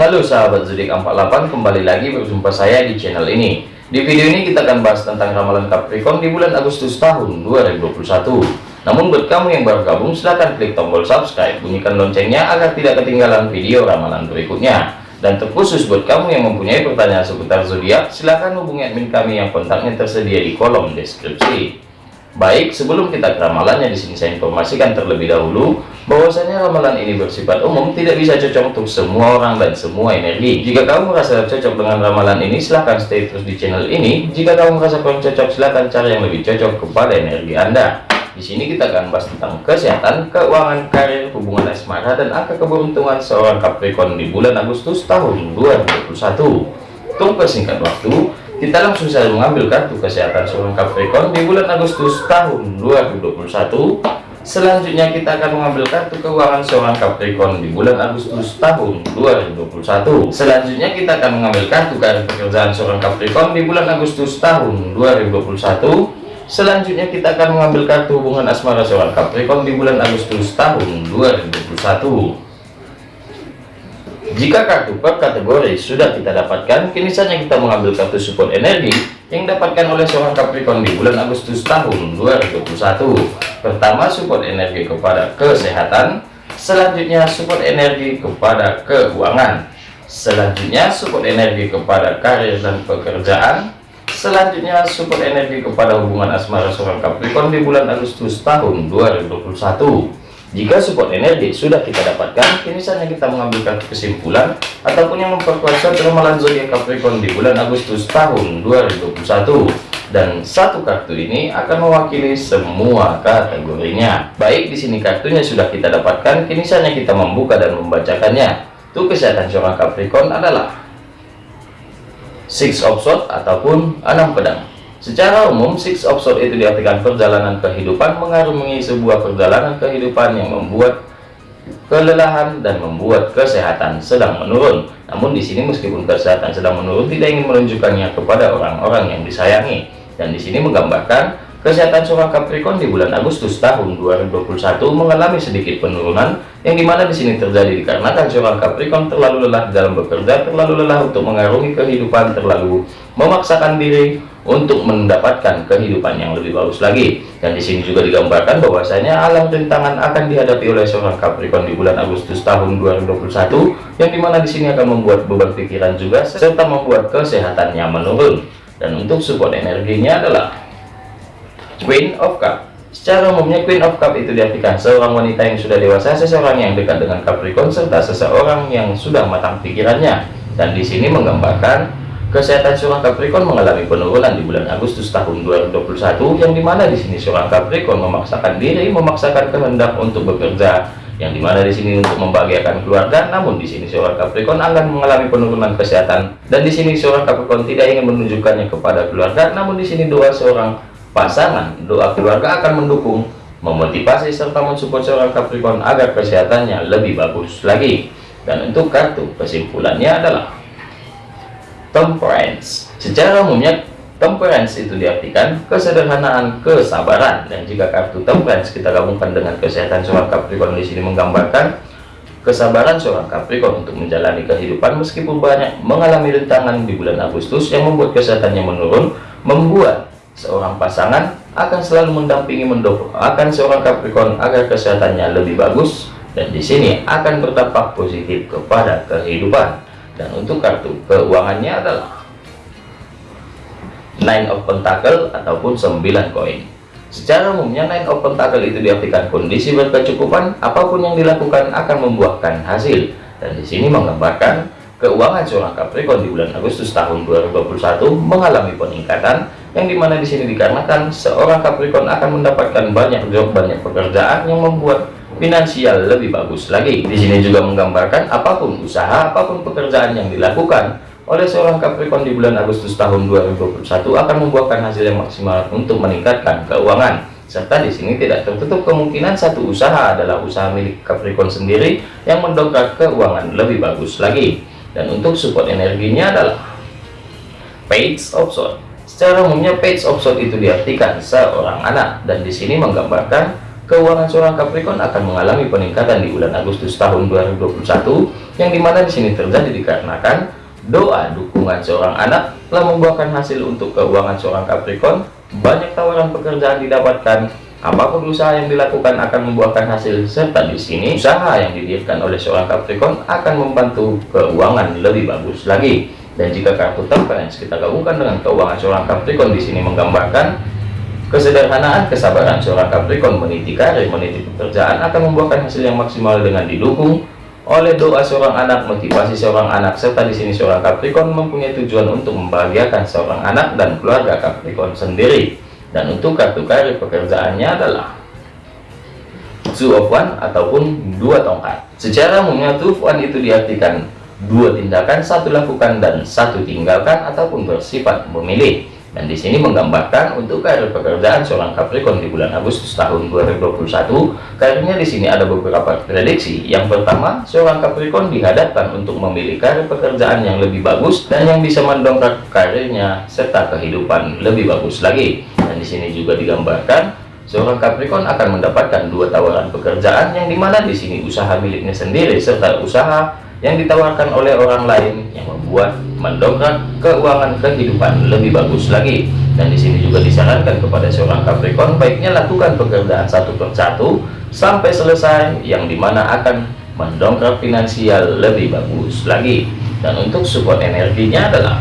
Halo sahabat zodiak 48 kembali lagi berjumpa saya di channel ini. Di video ini kita akan bahas tentang ramalan Capricorn di bulan Agustus tahun 2021 namun buat kamu yang baru gabung silahkan klik tombol subscribe. Bunyikan loncengnya agar tidak ketinggalan video ramalan berikutnya. Dan terkhusus buat kamu yang mempunyai pertanyaan seputar zodiak silahkan hubungi admin kami yang kontaknya tersedia di kolom deskripsi Baik, sebelum kita ke ramalannya di sini saya informasikan terlebih dahulu bahwasanya ramalan ini bersifat umum, tidak bisa cocok untuk semua orang dan semua energi. Jika kamu merasa cocok dengan ramalan ini, silahkan stay terus di channel ini. Jika kamu merasa kurang cocok, silahkan cari yang lebih cocok kepada energi Anda. Di sini kita akan bahas tentang kesehatan, keuangan, karir, hubungan asmara, dan angka keberuntungan seorang Capricorn di bulan Agustus tahun 2021. Tunggu singkat waktu, kita langsung saja mengambil kartu kesehatan seorang Capricorn di bulan Agustus tahun 2021 selanjutnya kita akan mengambil kartu keuangan seorang Capricorn di bulan Agustus tahun 2021 selanjutnya kita akan mengambil kartu karir pekerjaan seorang Capricorn di bulan Agustus tahun 2021 selanjutnya kita akan mengambil kartu hubungan asmara seorang Capricorn di bulan Agustus tahun 2021 jika kartu per kategori sudah kita dapatkan, kini saatnya kita mengambil kartu support energi yang dapatkan oleh seorang Capricorn di bulan Agustus tahun 2021. Pertama, support energi kepada kesehatan, selanjutnya support energi kepada keuangan, selanjutnya support energi kepada karir dan pekerjaan, selanjutnya support energi kepada hubungan asmara seorang Capricorn di bulan Agustus tahun 2021. Jika support energi sudah kita dapatkan, kini saatnya kita mengambil kesimpulan ataupun yang memperkuat suatu ramalan zodiak Capricorn di bulan Agustus tahun 2021. Dan satu kartu ini akan mewakili semua kategorinya. Baik, di sini kartunya sudah kita dapatkan, kini saatnya kita membuka dan membacakannya. Tuh kesehatan seorang Capricorn adalah Six of Swords ataupun enam pedang. Secara umum, six of sword itu diartikan perjalanan kehidupan mengarungi sebuah perjalanan kehidupan yang membuat kelelahan dan membuat kesehatan sedang menurun. Namun di sini meskipun kesehatan sedang menurun, tidak ingin menunjukkannya kepada orang-orang yang disayangi. Dan di sini menggambarkan Kesehatan seorang Capricorn di bulan Agustus tahun 2021 mengalami sedikit penurunan yang di mana di sini terjadi dikarenakan seorang Capricorn terlalu lelah dalam bekerja, terlalu lelah untuk mengarungi kehidupan, terlalu memaksakan diri untuk mendapatkan kehidupan yang lebih bagus lagi. Dan di sini juga digambarkan bahwasanya alam rintangan akan dihadapi oleh seorang Capricorn di bulan Agustus tahun 2021 yang di mana di sini akan membuat beban pikiran juga serta membuat kesehatannya menurun. Dan untuk support energinya adalah Queen of Cup Secara umumnya Queen of Cup itu diartikan seorang wanita yang sudah dewasa, seseorang yang dekat dengan Capricorn, serta seseorang yang sudah matang pikirannya. Dan di sini menggambarkan kesehatan seorang Capricorn mengalami penurunan di bulan Agustus tahun 2021, yang di mana di sini seorang Capricorn memaksakan diri, memaksakan kehendak untuk bekerja, yang di mana di sini untuk membahagiakan keluarga. Namun di sini seorang Capricorn akan mengalami penurunan kesehatan, dan di sini seorang Capricorn tidak ingin menunjukkannya kepada keluarga. Namun di sini doa seorang pasangan doa keluarga akan mendukung memotivasi serta mensupport seorang Capricorn agar kesehatannya lebih bagus lagi dan untuk kartu kesimpulannya adalah temperance. Secara umumnya temperance itu diartikan kesederhanaan kesabaran. Dan jika kartu temperance kita gabungkan dengan kesehatan seorang Capricorn di sini menggambarkan kesabaran seorang Capricorn untuk menjalani kehidupan meskipun banyak mengalami rintangan di bulan Agustus yang membuat kesehatannya menurun membuat seorang pasangan akan selalu mendampingi akan seorang Capricorn agar kesehatannya lebih bagus. Dan di sini akan berdampak positif kepada kehidupan dan untuk kartu keuangannya adalah nine of pentacle ataupun 9 koin. Secara umumnya nine of pentacle itu diartikan kondisi berkecukupan apa pun yang dilakukan akan membuahkan hasil. Dan di sini menggambarkan keuangan seorang Capricorn di bulan Agustus tahun 2021 mengalami peningkatan yang di mana di sini dikarenakan seorang Capricorn akan mendapatkan banyak job banyak pekerjaan yang membuat finansial lebih bagus lagi. Di sini juga menggambarkan apa pun usaha apa pun pekerjaan yang dilakukan oleh seorang Capricorn di bulan Agustus tahun 2021 akan membuahkan hasil yang maksimal untuk meningkatkan keuangan. Serta di sini tidak tertutup kemungkinan satu usaha adalah usaha milik Capricorn sendiri yang mendongkrak keuangan lebih bagus lagi. Dan untuk support energinya adalah page of sword secara umumnya page of sword itu diartikan seorang anak. Dan di sini menggambarkan keuangan seorang Capricorn akan mengalami peningkatan di bulan Agustus tahun 2021 yang di mana di sini terjadi dikarenakan doa dukungan seorang anak telah membuahkan hasil untuk keuangan seorang Capricorn. Banyak tawaran pekerjaan didapatkan. Apa pun usaha yang dilakukan akan membuahkan hasil serta di sini usaha yang didirikan oleh seorang Capricorn akan membantu keuangan lebih bagus lagi. Dan jika kartu temperance kita gabungkan dengan keuangan seorang Capricorn di sini menggambarkan kesederhanaan kesabaran seorang Capricorn meniti karir meniti pekerjaan akan membuahkan hasil yang maksimal dengan didukung oleh doa seorang anak motivasi seorang anak serta di sini seorang Capricorn mempunyai tujuan untuk membahagiakan seorang anak dan keluarga Capricorn sendiri. Dan untuk kartu karir pekerjaannya adalah two of one ataupun dua tongkat. Secara umumnya two of one itu diartikan dua tindakan satu lakukan dan satu tinggalkan ataupun bersifat memilih dan di sini menggambarkan untuk karir pekerjaan seorang Capricorn di bulan Agustus tahun 2021 karirnya di sini ada beberapa prediksi. Yang pertama seorang Capricorn dihadapkan untuk memilih karir pekerjaan yang lebih bagus dan yang bisa mendongkrak karirnya serta kehidupan lebih bagus lagi. Dan di sini juga digambarkan seorang Capricorn akan mendapatkan dua tawaran pekerjaan yang di mana di sini usaha miliknya sendiri serta usaha yang ditawarkan oleh orang lain yang membuat mendongkrak keuangan kehidupan lebih bagus lagi. Dan di sini juga disarankan kepada seorang Capricorn baiknya lakukan pekerjaan satu persatu sampai selesai yang di mana akan mendongkrak finansial lebih bagus lagi. Dan untuk support energinya adalah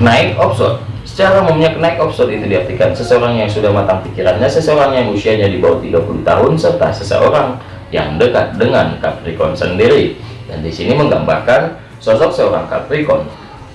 naik option secara umumnya naik option itu diartikan seseorang yang sudah matang pikirannya seseorang yang usianya di bawah 30 tahun serta seseorang yang dekat dengan Capricorn sendiri. Dan di sini menggambarkan sosok seorang Capricorn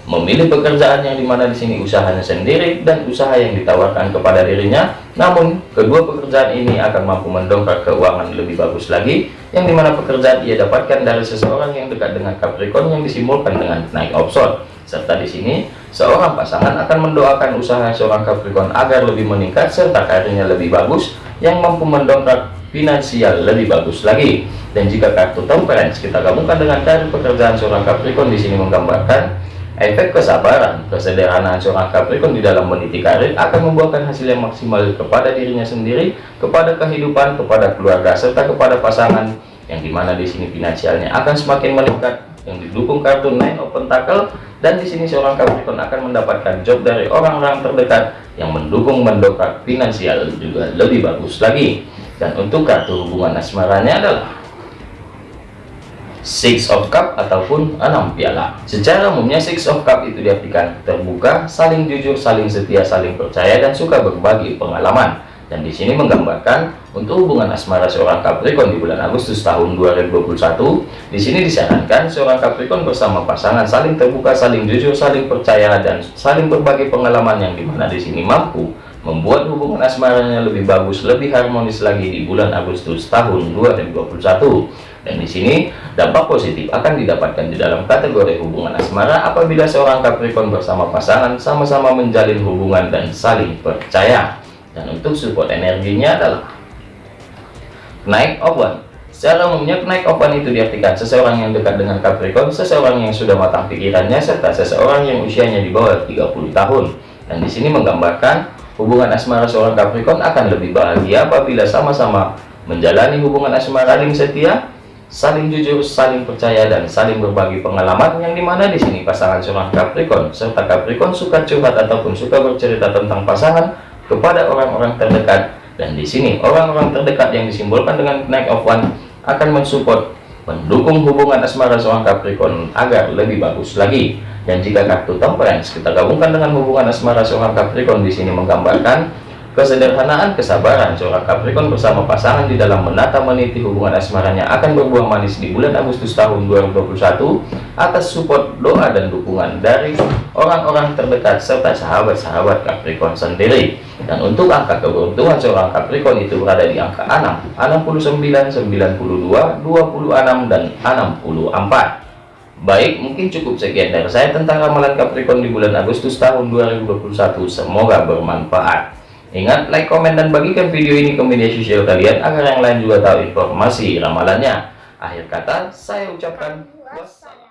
memilih pekerjaan yang di mana di sini usahanya sendiri dan usaha yang ditawarkan kepada dirinya. Namun kedua pekerjaan ini akan mampu mendongkrak keuangan lebih bagus lagi yang di mana pekerjaan ia dapatkan dari seseorang yang dekat dengan Capricorn yang disimbolkan dengan naik option serta di sini seorang pasangan akan mendoakan usaha seorang Capricorn agar lebih meningkat serta karirnya lebih bagus yang mampu mendongkrak finansial lebih bagus lagi. Dan jika kartu temperance kita gabungkan dengan karir pekerjaan seorang Capricorn di sini menggambarkan efek kesabaran kesederhanaan seorang Capricorn di dalam meniti karir akan membuahkan hasil yang maksimal kepada dirinya sendiri kepada kehidupan kepada keluarga serta kepada pasangan yang di mana di sini finansialnya akan semakin meningkat yang didukung kartu Nine of Pentacle dan di sini seorang Capricorn akan mendapatkan job dari orang-orang terdekat yang mendukung mendongkrak finansial juga lebih bagus lagi dan untuk kartu hubungan asmaranya adalah Six of Cup ataupun enam piala. Secara umumnya Six of Cup itu diartikan terbuka, saling jujur, saling setia, saling percaya dan suka berbagi pengalaman. Dan di sini menggambarkan untuk hubungan asmara seorang Capricorn di bulan Agustus tahun 2021. Di sini disarankan seorang Capricorn bersama pasangan saling terbuka, saling jujur, saling percaya dan saling berbagi pengalaman yang di mana di sini mampu membuat hubungan asmaranya lebih bagus, lebih harmonis lagi di bulan Agustus tahun 2021 dan di sini dampak positif akan didapatkan di dalam kategori hubungan asmara apabila seorang Capricorn bersama pasangan sama-sama menjalin hubungan dan saling percaya. Dan untuk support energinya adalah naik open secara umumnya naik open itu diartikan seseorang yang dekat dengan Capricorn seseorang yang sudah matang pikirannya serta seseorang yang usianya di bawah 30 tahun. Dan di sini menggambarkan hubungan asmara seorang Capricorn akan lebih bahagia apabila sama-sama menjalani hubungan asmara saling setia saling jujur, saling percaya, dan saling berbagi pengalaman yang di mana di sini pasangan seorang Capricorn serta Capricorn suka curhat ataupun suka bercerita tentang pasangan kepada orang-orang terdekat. Dan di sini orang-orang terdekat yang disimbolkan dengan naik of one akan mensupport mendukung hubungan asmara seorang Capricorn agar lebih bagus lagi dan jika kartu temperance kita gabungkan dengan hubungan asmara seorang Capricorn di sini menggambarkan Kesederhanaan kesabaran seorang Capricorn bersama pasangan di dalam menata meniti hubungan asmaranya akan berbuah manis di bulan Agustus tahun 2021 atas support doa dan dukungan dari orang-orang terdekat serta sahabat-sahabat Capricorn sendiri. Dan untuk angka keberuntungan seorang Capricorn itu berada di angka 6, 69, 92, 26, dan 64. Baik, mungkin cukup sekian dari saya tentang ramalan Capricorn di bulan Agustus tahun 2021. Semoga bermanfaat. Ingat, like, komen, dan bagikan video ini ke media sosial kalian agar yang lain juga tahu informasi ramalannya. Akhir kata, saya ucapkan wassalam.